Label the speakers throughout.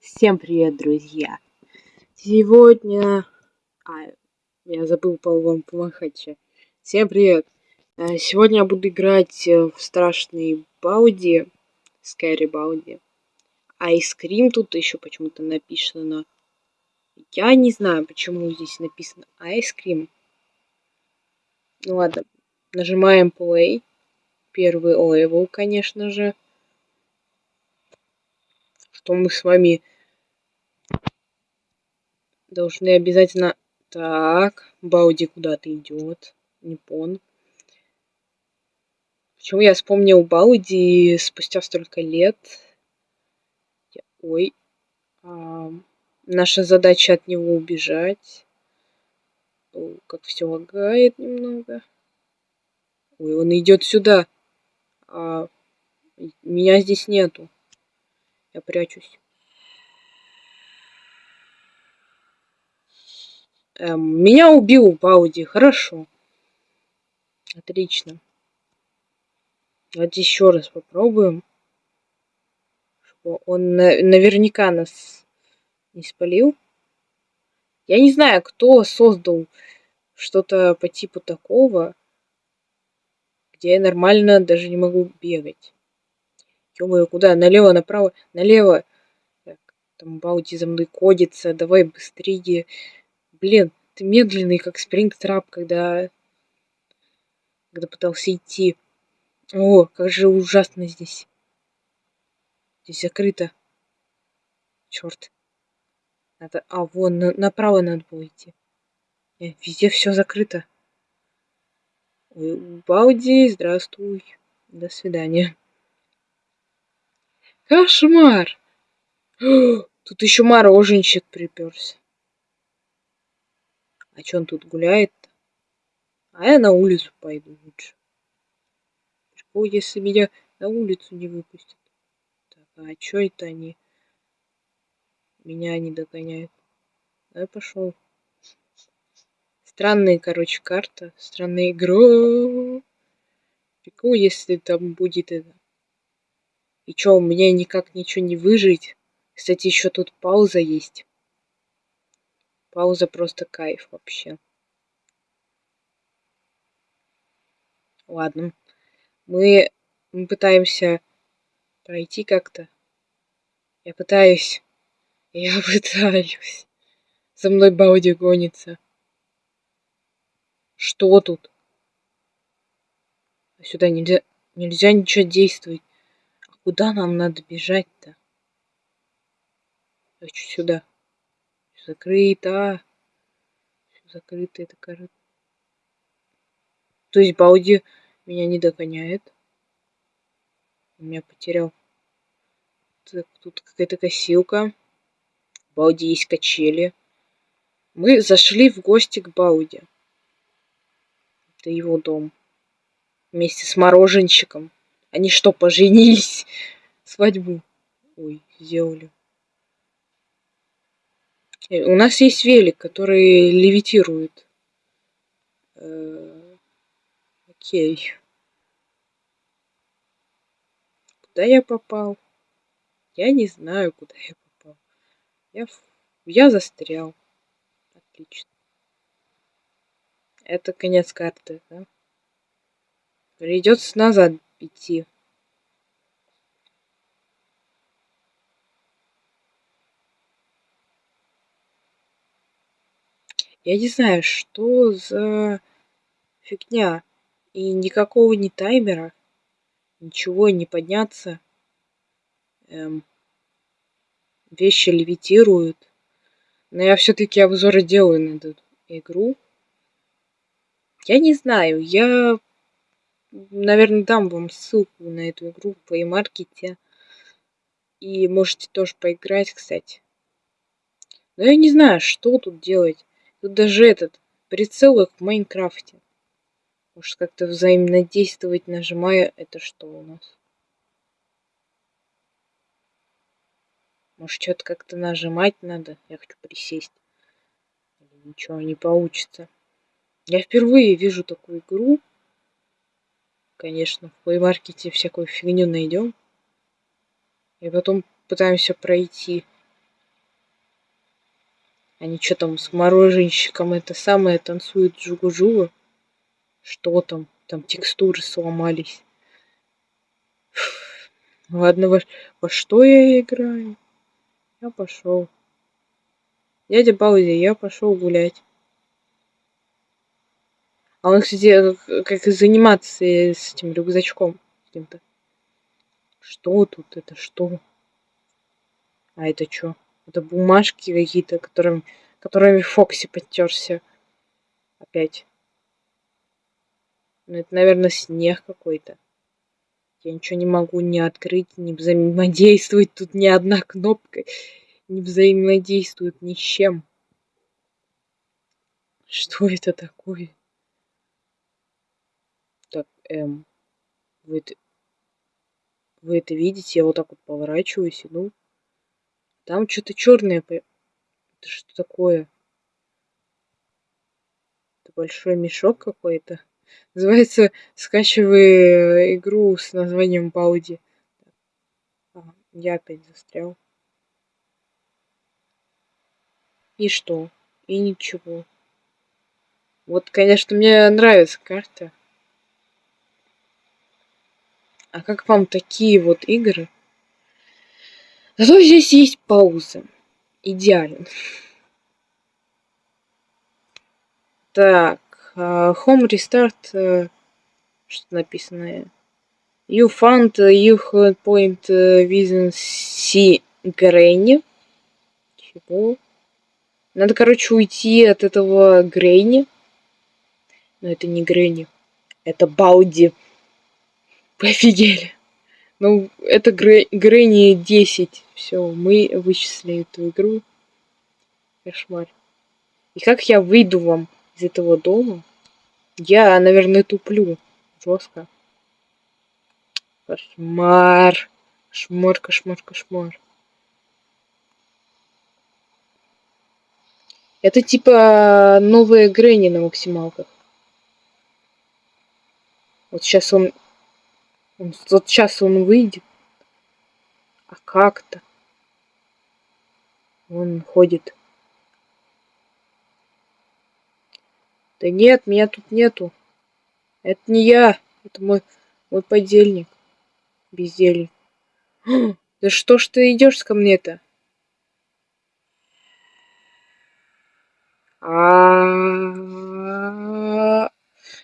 Speaker 1: Всем привет, друзья! Сегодня... А, я забыл по вам помахать. Всем привет! Э, сегодня я буду играть э, в страшный Baldi, Scary Baldi. Ice Cream тут еще почему-то написано. Я не знаю, почему здесь написано Ice Cream. Ну ладно, нажимаем Play. Первый level, конечно же. Что мы с вами должны обязательно... Так, Бауди куда-то идет. Не пон. Почему я вспомнил Бауди спустя столько лет? Ой. А, наша задача от него убежать. О, как все лагает немного. Ой, он идет сюда. А, меня здесь нету. Я прячусь. Эм, меня убил Бауди, хорошо. Отлично. Давайте еще раз попробуем. Чтобы он на наверняка нас не спалил. Я не знаю, кто создал что-то по типу такого, где я нормально даже не могу бегать. ё куда? Налево, направо, налево. Так, там Бауди за мной кодится. Давай быстрее. Блин, ты медленный, как спрингтрап, когда... Когда пытался идти. О, как же ужасно здесь. Здесь закрыто. Черт. Надо... А, вон, на... направо надо было идти. Нет, э, везде все закрыто. Бауди, здравствуй. До свидания. Кошмар! Тут еще мороженщик приперся. А че он тут гуляет -то? А я на улицу пойду лучше. Прикол, если меня на улицу не выпустят. Так, а чё это они? Меня не догоняют. А я пошел. Странная, короче, карта. Странная игра. Прикол, если там будет это. И чё, у меня никак ничего не выжить. Кстати, еще тут пауза есть. Пауза просто кайф вообще. Ладно. Мы, мы пытаемся пройти как-то. Я пытаюсь. Я пытаюсь. За мной Бауди гонится. Что тут? Сюда нельзя, нельзя ничего действовать. А куда нам надо бежать-то? Хочу сюда закрыто. Все закрыто, это кажется. То есть Бауди меня не догоняет. Меня потерял. Так, тут какая-то косилка. Бауди есть качели. Мы зашли в гости к Бауди. Это его дом. Вместе с мороженщиком. Они что, поженились? Свадьбу. Ой, сделали. Э, у нас есть велик, который левитирует. Э, окей. Куда я попал? Я не знаю, куда я попал. Я, я застрял. Отлично. Это конец карты, да? Придется назад идти. Я не знаю, что за фигня. И никакого не таймера. Ничего не подняться. Эм, вещи левитируют. Но я все-таки обзоры делаю на эту игру. Я не знаю, я, наверное, дам вам ссылку на эту игру в плеймаркете. И можете тоже поиграть, кстати. Но я не знаю, что тут делать. Тут даже этот прицел как в Майнкрафте. Может как-то взаимодействовать, нажимая это что у нас? Может что-то как-то нажимать надо? Я хочу присесть. Ничего не получится. Я впервые вижу такую игру. конечно, в плеймаркете всякую фигню найдем. И потом пытаемся пройти. Они что там с мороженщиком это самое танцуют жугу-жугу? Что там? Там текстуры сломались. Ладно, во, во что я играю? Я пошел. Дядя Баузи, я пошел гулять. А он, кстати, как заниматься с этим рюкзачком каким-то. Что тут? Это что? А это что? Это бумажки какие-то, которым, которыми Фокси подтерся. Опять. Ну, это, наверное, снег какой-то. Я ничего не могу ни открыть, ни взаимодействовать. Тут ни одна кнопка не взаимодействует ни с чем. Что это такое? Так, эм, вы это, вы это видите? Я вот так вот поворачиваюсь, иду. Там что-то черное. Это что такое? Это большой мешок какой-то. Называется скачивай игру с названием Бауди. Ага, я опять застрял. И что? И ничего. Вот, конечно, мне нравится карта. А как вам такие вот игры? Зато здесь есть пауза. Идеально. Так, uh, Home Restart, uh, что написано? You found your point within C Granny. Чего? Надо, короче, уйти от этого Грейни. Но это не Грейни. Это Бауди. Пофигели. Ну, это Грэнни 10. Все, мы вычислили эту игру. Кошмар. И как я выйду вам из этого дома? Я, наверное, туплю. Жестко. Кошмар. Кошмар, кошмар, кошмар. Это типа новые Грэнни на максималках. Вот сейчас он он, вот сейчас он выйдет. А как-то. Он ходит. Да нет, меня тут нету. Это не я. Это мой, мой подельник. Бездельник. Да что ж ты идешь ко мне-то? А,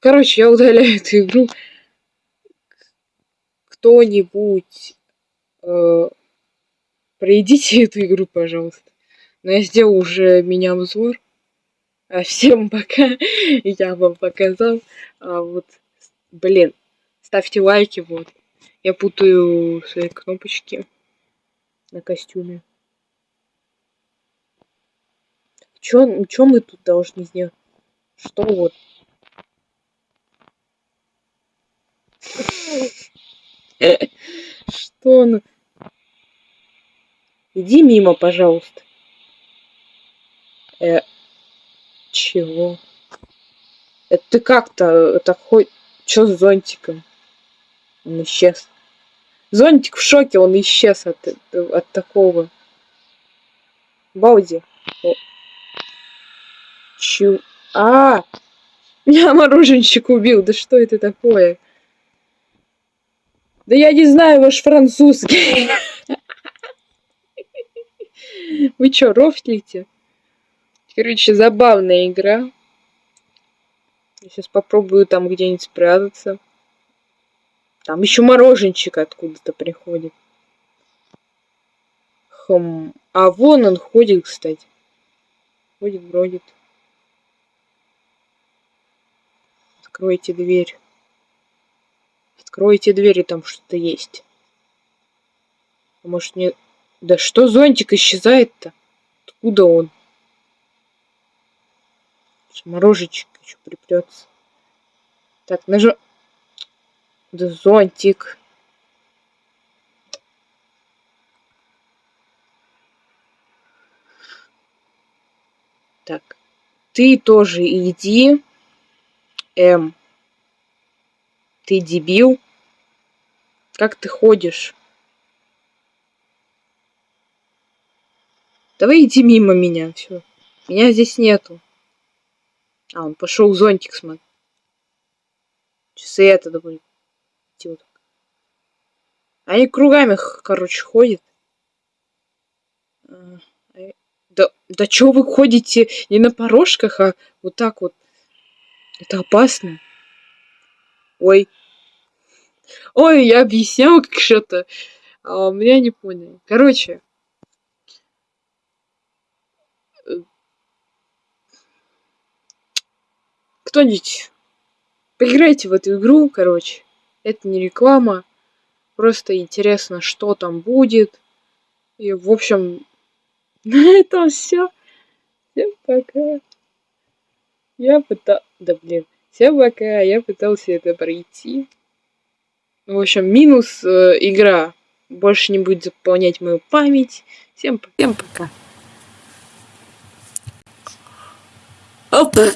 Speaker 1: Короче, я удаляю эту игру кто-нибудь э, пройдите эту игру, пожалуйста. Но я сделал уже меня обзор. А всем пока. Я вам показал. А вот, блин, ставьте лайки, вот. Я путаю свои кнопочки на костюме. Чё, мы тут должны сделать? Что вот? Что он? Иди мимо, пожалуйста. Э, чего? Это ты как-то так хоть... Чё с зонтиком? Он исчез. Зонтик в шоке, он исчез от, от такого. Бауди. Чу... А, меня мороженщик убил. Да что это такое? Да я не знаю ваш французский. Вы чё, рофлите? Короче, забавная игра. Я сейчас попробую там где-нибудь спрятаться. Там еще мороженчик откуда-то приходит. Хм. А вон он ходит, кстати. Ходит, бродит. Откройте дверь. Откройте двери, там что-то есть. А может не... Да что зонтик исчезает-то? Откуда он? Морожечек еще припрется. Так, нажу... Да зонтик. Так. Ты тоже иди. М. Ты дебил? Как ты ходишь? Давай иди мимо меня, все. Меня здесь нету. А, он пошел зонтик смотреть. И это будет. Идти. Они кругами, короче, ходят. А, э, да, да чё вы ходите не на порожках, а вот так вот. Это опасно. Ой. Ой, я объяснял как что-то. А меня не поняли. Короче. Э, кто-нибудь поиграйте в эту игру, короче. Это не реклама. Просто интересно, что там будет. И, в общем, на этом все. Всем пока. Я пытался... Да блин. Всем пока. Я пытался это пройти. В общем, минус э, игра. Больше не будет заполнять мою память. Всем, всем пока. Опа.